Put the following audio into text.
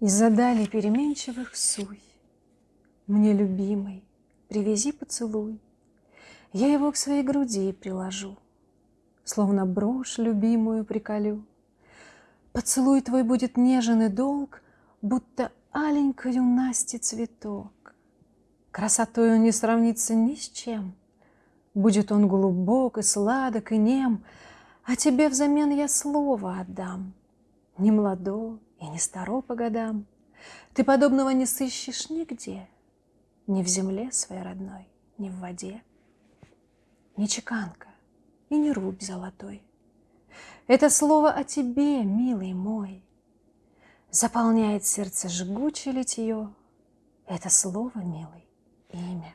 Из-за дали переменчивых суй Мне, любимый, привези поцелуй, Я его к своей груди приложу, Словно брошь любимую приколю. Поцелуй твой будет нежен и долг, Будто аленькою Насти цветок. Красотой он не сравнится ни с чем, Будет он глубок и сладок и нем, А тебе взамен я слово отдам, Не младо и не старо по годам. Ты подобного не сыщешь нигде, Ни в земле своей родной, ни в воде. Не чеканка и не рубь золотой. Это слово о тебе, милый мой, Заполняет сердце жгучее литье. Это слово, милый, имя.